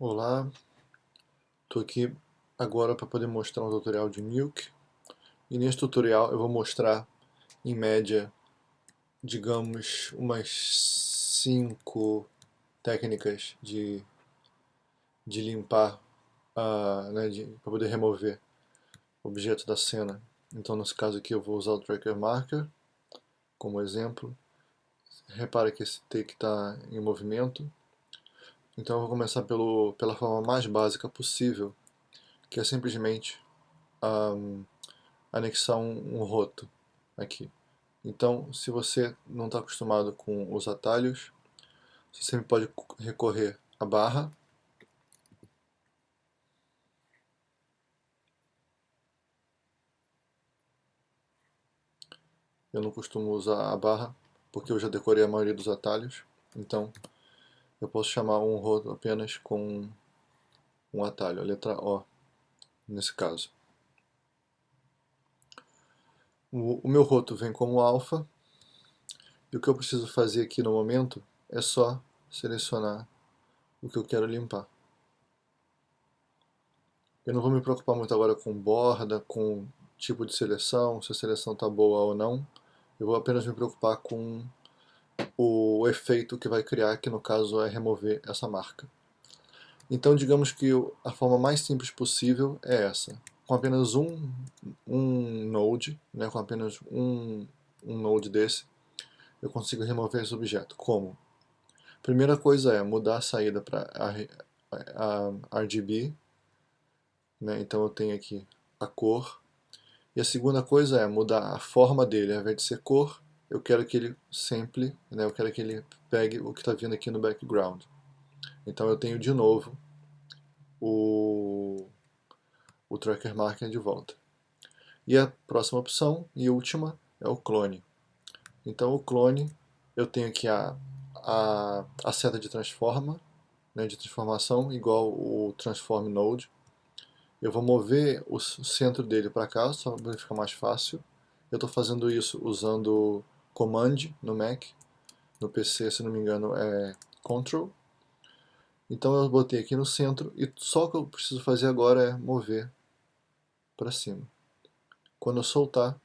Olá, estou aqui agora para poder mostrar um tutorial de Nuke e nesse tutorial eu vou mostrar em média, digamos, umas 5 técnicas de, de limpar, uh, né, para poder remover objetos da cena. Então nesse caso aqui eu vou usar o Tracker Marker como exemplo. Repara que esse take está em movimento então eu vou começar pelo, pela forma mais básica possível, que é simplesmente um, anexar um, um roto aqui. Então, se você não está acostumado com os atalhos, você sempre pode recorrer à barra. Eu não costumo usar a barra, porque eu já decorei a maioria dos atalhos. Então, eu posso chamar um roto apenas com um atalho, a letra O, nesse caso. O, o meu roto vem como alfa, e o que eu preciso fazer aqui no momento é só selecionar o que eu quero limpar. Eu não vou me preocupar muito agora com borda, com tipo de seleção, se a seleção está boa ou não. Eu vou apenas me preocupar com o efeito que vai criar, que no caso é remover essa marca. Então digamos que a forma mais simples possível é essa. Com apenas um, um node, né, com apenas um, um node desse, eu consigo remover esse objeto. Como? Primeira coisa é mudar a saída para RGB, né, então eu tenho aqui a cor, e a segunda coisa é mudar a forma dele, ao invés de ser cor, eu quero que ele sempre, né, eu quero que ele pegue o que está vindo aqui no background. Então eu tenho de novo o, o tracker marker de volta. E a próxima opção, e última, é o clone. Então o clone, eu tenho aqui a, a, a seta de transforma, né, de transformação, igual o transform node. Eu vou mover o centro dele para cá, só para ficar mais fácil. Eu estou fazendo isso usando Command no Mac, no PC, se não me engano, é Control. Então eu botei aqui no centro e só o que eu preciso fazer agora é mover para cima. Quando eu soltar,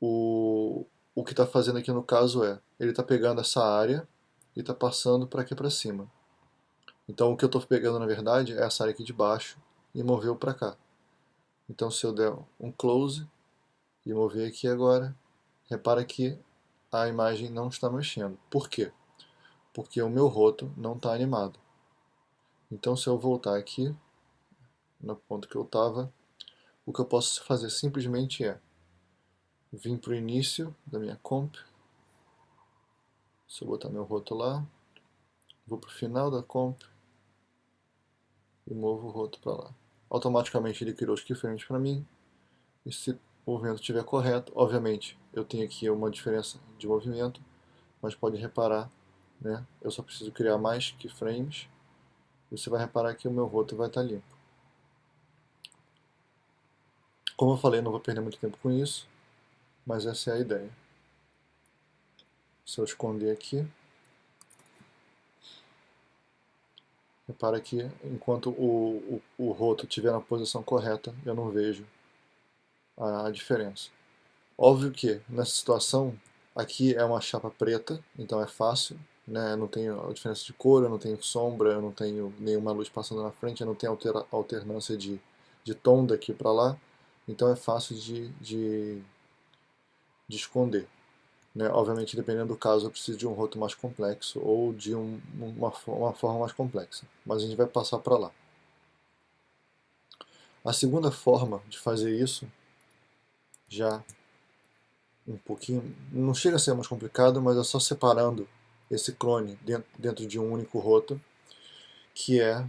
o, o que está fazendo aqui no caso é, ele está pegando essa área e está passando para aqui para cima. Então o que eu estou pegando na verdade é essa área aqui de baixo e moveu para cá. Então se eu der um close e mover aqui agora, repara que a imagem não está mexendo. Por quê? Porque o meu roto não está animado. Então se eu voltar aqui, no ponto que eu estava, o que eu posso fazer simplesmente é vir para o início da minha comp, se eu botar meu roto lá, vou para o final da comp e movo o roto para lá. Automaticamente ele criou os keyframes para mim, e se o movimento estiver correto, obviamente eu tenho aqui uma diferença de movimento, mas pode reparar, né, eu só preciso criar mais keyframes, e você vai reparar que o meu roto vai estar limpo. Como eu falei, não vou perder muito tempo com isso, mas essa é a ideia. Se eu esconder aqui, repara que enquanto o, o, o roto estiver na posição correta, eu não vejo a diferença. Óbvio que nessa situação aqui é uma chapa preta, então é fácil, né? Eu não tenho diferença de cor, eu não tenho sombra, eu não tenho nenhuma luz passando na frente, eu não tenho altera alternância de, de tom daqui para lá, então é fácil de, de, de esconder. Né? Obviamente, dependendo do caso, eu preciso de um roto mais complexo ou de um, uma, uma forma mais complexa, mas a gente vai passar para lá. A segunda forma de fazer isso já um pouquinho, não chega a ser mais complicado, mas é só separando esse clone dentro, dentro de um único roto, que é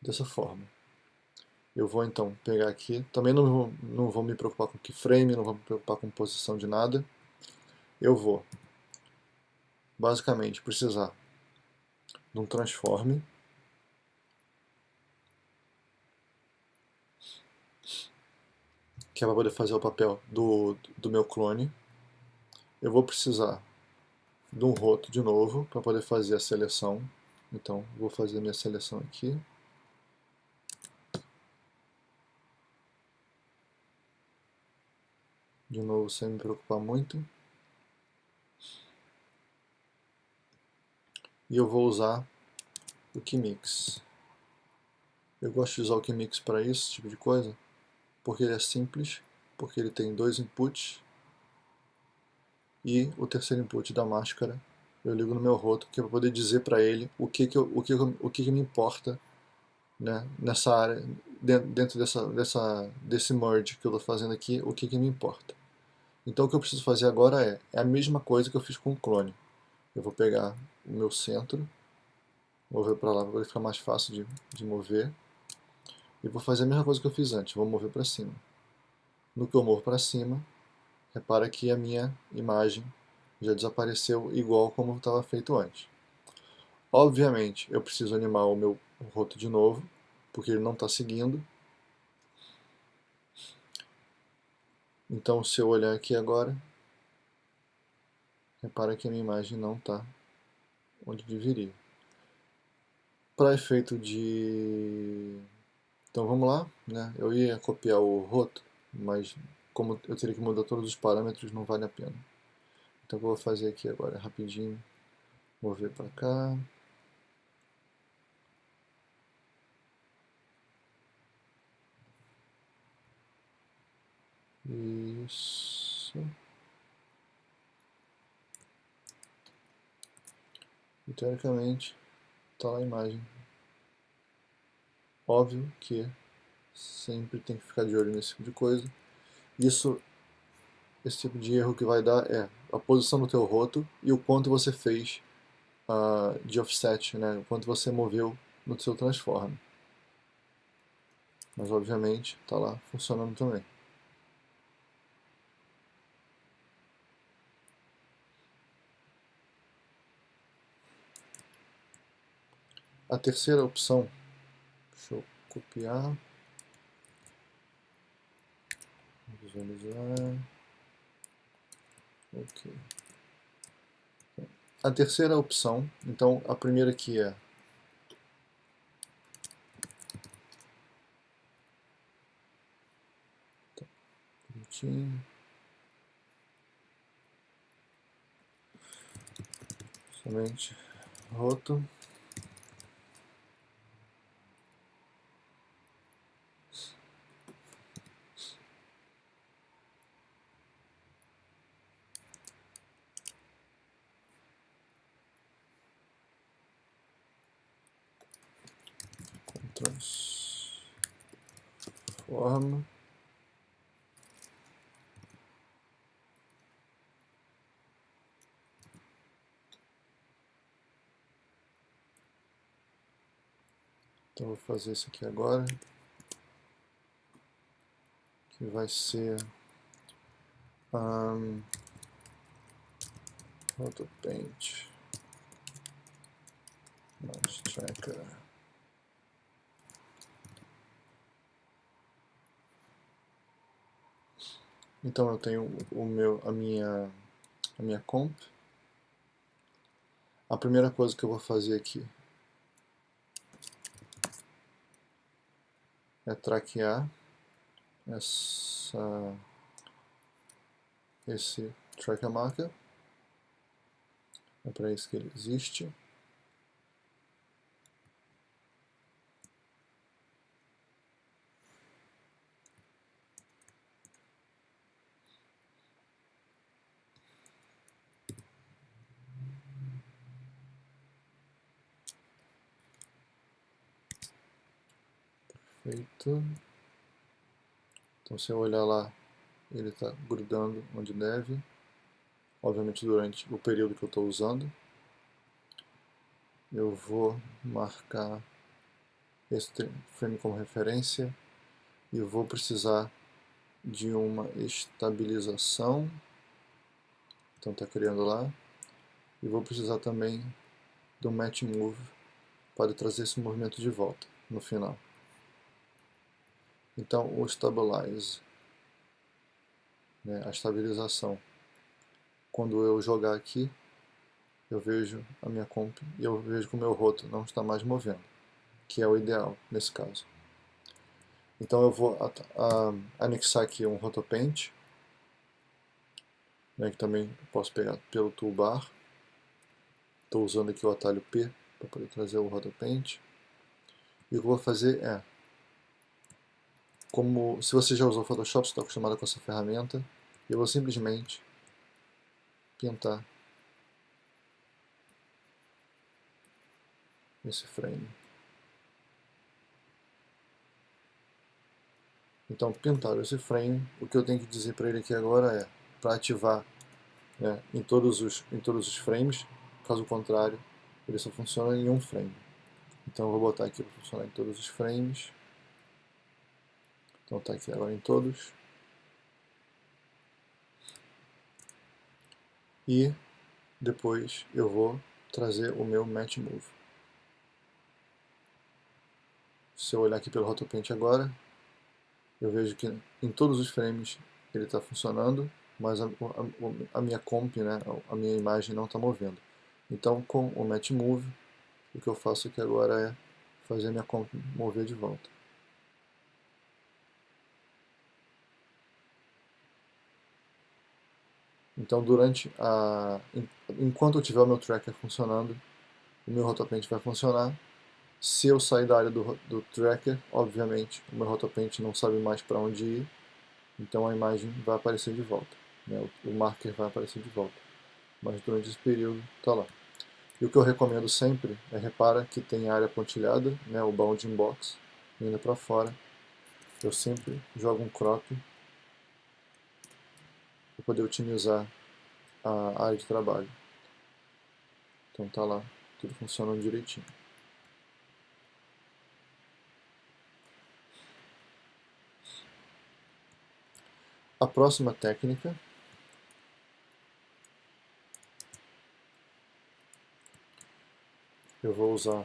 dessa forma. Eu vou então pegar aqui, também não vou, não vou me preocupar com keyframe, não vou me preocupar com posição de nada. Eu vou, basicamente, precisar de um transform que é para poder fazer o papel do, do meu clone. Eu vou precisar de um roto de novo para poder fazer a seleção. Então, vou fazer minha seleção aqui. De novo, sem me preocupar muito. E eu vou usar o Keymix. Eu gosto de usar o Keymix para isso, tipo de coisa, porque ele é simples, porque ele tem dois inputs e o terceiro input da máscara eu ligo no meu roto, que é para poder dizer para ele o que que, eu, o que, o que, que me importa né, nessa área, dentro dessa, dessa, desse merge que eu estou fazendo aqui, o que, que me importa. Então o que eu preciso fazer agora é, é a mesma coisa que eu fiz com o clone. Eu vou pegar o meu centro, mover para lá para ficar mais fácil de, de mover, e vou fazer a mesma coisa que eu fiz antes, vou mover para cima. No que eu movo para cima, repara que a minha imagem já desapareceu igual como estava feito antes. Obviamente, eu preciso animar o meu roto de novo, porque ele não está seguindo. Então, se eu olhar aqui agora, repara que a minha imagem não está onde deveria. Para efeito de... Então vamos lá, né? eu ia copiar o roto, mas como eu teria que mudar todos os parâmetros, não vale a pena. Então vou fazer aqui agora rapidinho, mover para cá. Isso. E teoricamente está lá a imagem. Óbvio que sempre tem que ficar de olho nesse tipo de coisa. Isso esse tipo de erro que vai dar é a posição do teu roto e o quanto você fez uh, de offset, né? o quanto você moveu no seu transform. Mas obviamente está lá funcionando também. A terceira opção, copiar, visualizar. Ok. A terceira opção, então a primeira aqui é Somente roto. Transforma Então vou fazer isso aqui agora, que vai ser um, AutoPaint, Mouse Tracker. Então eu tenho o meu, a minha, a minha comp. A primeira coisa que eu vou fazer aqui é traquear essa, esse tracker marker. É para isso que ele existe. Então se eu olhar lá, ele está grudando onde deve. Obviamente durante o período que eu estou usando. Eu vou marcar esse frame como referência e vou precisar de uma estabilização. Então está criando lá. E vou precisar também do match move para trazer esse movimento de volta no final. Então, o stabilize, né, a estabilização, quando eu jogar aqui, eu vejo a minha comp e eu vejo que o meu roto não está mais movendo, que é o ideal nesse caso. Então eu vou anexar aqui um rotopaint, né, que também posso pegar pelo toolbar. Estou usando aqui o atalho P para poder trazer o rotopaint. E o que eu vou fazer é, como se você já usou Photoshop, está acostumado com essa ferramenta, eu vou simplesmente pintar esse frame. Então, pintar esse frame, o que eu tenho que dizer para ele aqui agora é para ativar né, em, todos os, em todos os frames, caso contrário, ele só funciona em um frame. Então eu vou botar aqui para funcionar em todos os frames. Então está aqui agora em todos. E depois eu vou trazer o meu Match Move. Se eu olhar aqui pelo Rotopaint agora, eu vejo que em todos os frames ele está funcionando, mas a, a, a, minha comp, né, a minha imagem não está movendo. Então com o Match Move, o que eu faço aqui agora é fazer a minha comp mover de volta. Então durante a, enquanto eu tiver o meu tracker funcionando, o meu rotopaint vai funcionar. Se eu sair da área do, do tracker, obviamente o meu rotopaint não sabe mais para onde ir, então a imagem vai aparecer de volta, né? o, o marker vai aparecer de volta. Mas durante esse período está lá. E o que eu recomendo sempre é repara que tem área pontilhada, né, o bounding box, indo para fora. Eu sempre jogo um crop para poder otimizar a área de trabalho. Então tá lá, tudo funcionando direitinho. A próxima técnica eu vou usar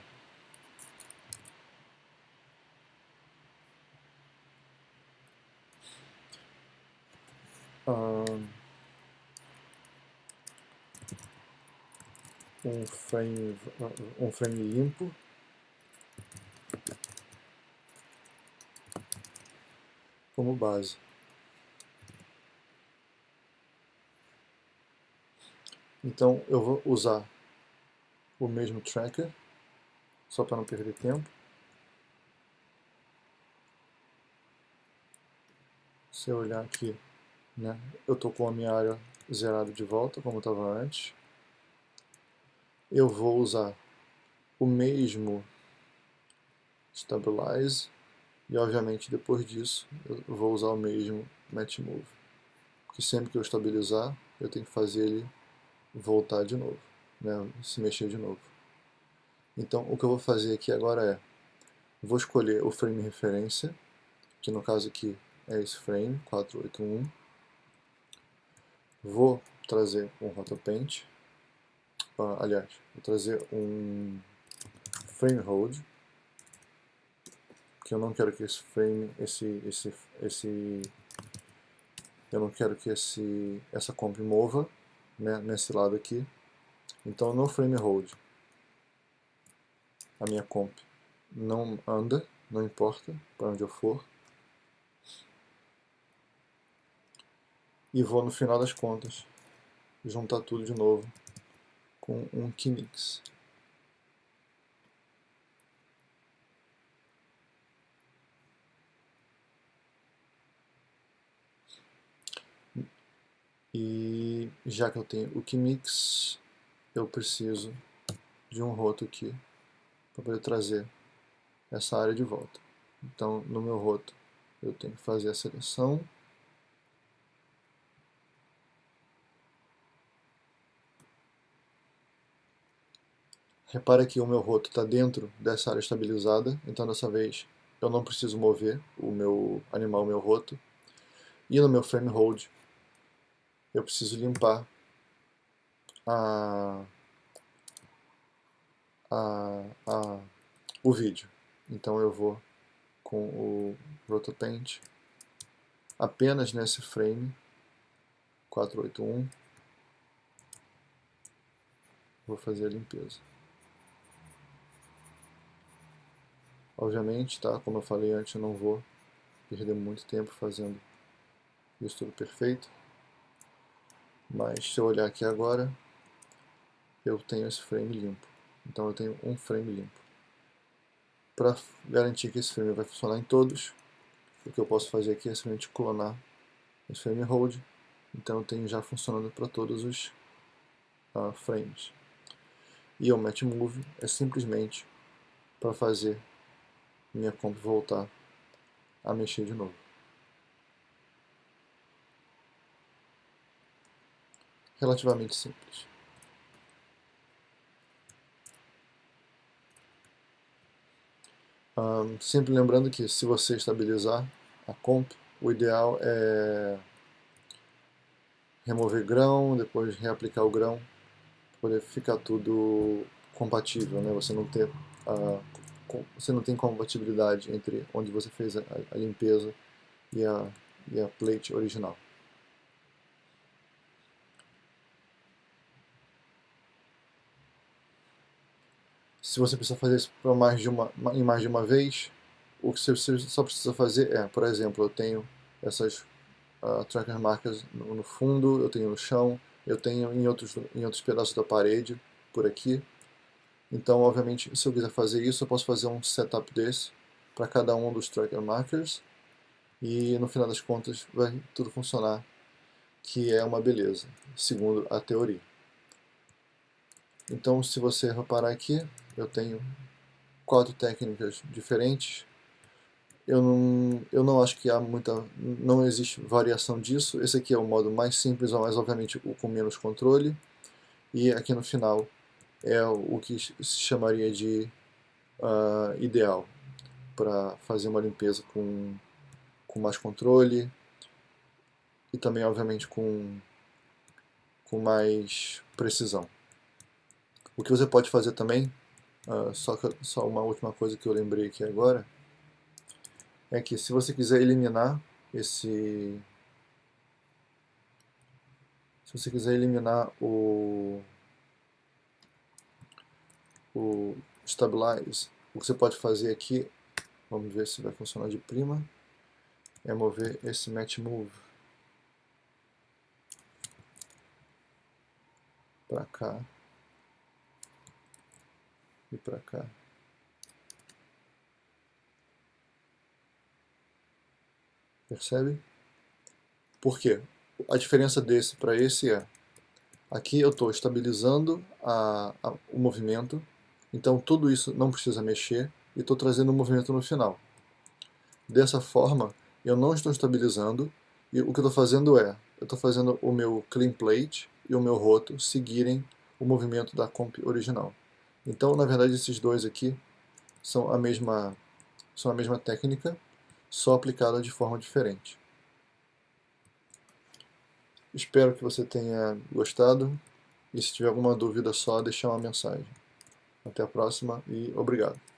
um frame, um frame limpo como base. Então eu vou usar o mesmo tracker, só para não perder tempo. Se eu olhar aqui, né, eu estou com a minha área zerada de volta, como estava antes. Eu vou usar o mesmo Stabilize, e obviamente depois disso eu vou usar o mesmo Match Move. Porque sempre que eu estabilizar, eu tenho que fazer ele voltar de novo né, se mexer de novo. Então o que eu vou fazer aqui agora é, vou escolher o frame referência, que no caso aqui é esse frame, 481. Vou trazer um rotopaint, aliás, vou trazer um frame hold, que eu não quero que esse frame, esse, esse, esse, eu não quero que esse, essa comp mova né, nesse lado aqui, então no frame hold, a minha comp não anda, não importa para onde eu for. E vou no final das contas juntar tudo de novo com um keymix. E já que eu tenho o keymix, eu preciso de um roto aqui para poder trazer essa área de volta. Então, no meu roto, eu tenho que fazer a seleção. Repara que o meu roto está dentro dessa área estabilizada, então dessa vez eu não preciso mover o meu animal, o meu roto. E no meu frame hold, eu preciso limpar a, a, a, o vídeo. Então eu vou com o Rotopaint apenas nesse frame 481 vou fazer a limpeza. Obviamente, tá? Como eu falei antes, eu não vou perder muito tempo fazendo isso tudo perfeito. Mas se eu olhar aqui agora, eu tenho esse frame limpo. Então eu tenho um frame limpo. Para garantir que esse frame vai funcionar em todos, o que eu posso fazer aqui é simplesmente clonar esse frame hold. Então eu tenho já funcionando para todos os uh, frames. E o match move é simplesmente para fazer minha comp voltar a mexer de novo. Relativamente simples. Um, sempre lembrando que se você estabilizar a comp, o ideal é remover grão, depois reaplicar o grão, poder ficar tudo compatível, né? Você não ter uh, você não tem compatibilidade entre onde você fez a, a limpeza e a, e a plate original. Se você precisa fazer isso para mais de uma, em mais de uma vez, o que você só precisa fazer é, por exemplo, eu tenho essas uh, tracker marcas no, no, fundo, eu tenho no chão, eu tenho em outros, em outros pedaços da parede, por aqui. Então, obviamente, se eu quiser fazer isso, eu posso fazer um setup desse para cada um dos tracker markers e no final das contas vai tudo funcionar, que é uma beleza, segundo a teoria. Então, se você reparar aqui, eu tenho quatro técnicas diferentes. Eu não, eu não acho que há muita, não existe variação disso. Esse aqui é o modo mais simples, mas obviamente o com menos controle. E aqui no final é o que se chamaria de uh, ideal para fazer uma limpeza com, com mais controle e também, obviamente, com, com mais precisão. O que você pode fazer também, uh, só, que, só uma última coisa que eu lembrei aqui agora, é que se você quiser eliminar esse... Se você quiser eliminar o o Stabilize, o que você pode fazer aqui, vamos ver se vai funcionar de prima, é mover esse Match Move para cá e para cá. Percebe? Por quê? A diferença desse para esse é, aqui eu estou estabilizando a, a, o movimento, então tudo isso não precisa mexer e estou trazendo um movimento no final. Dessa forma, eu não estou estabilizando e o que eu estou fazendo é, eu estou fazendo o meu clean plate e o meu roto seguirem o movimento da comp original. Então, na verdade, esses dois aqui são a mesma, são a mesma técnica, só aplicada de forma diferente. Espero que você tenha gostado e se tiver alguma dúvida só deixar uma mensagem. Até a próxima e obrigado.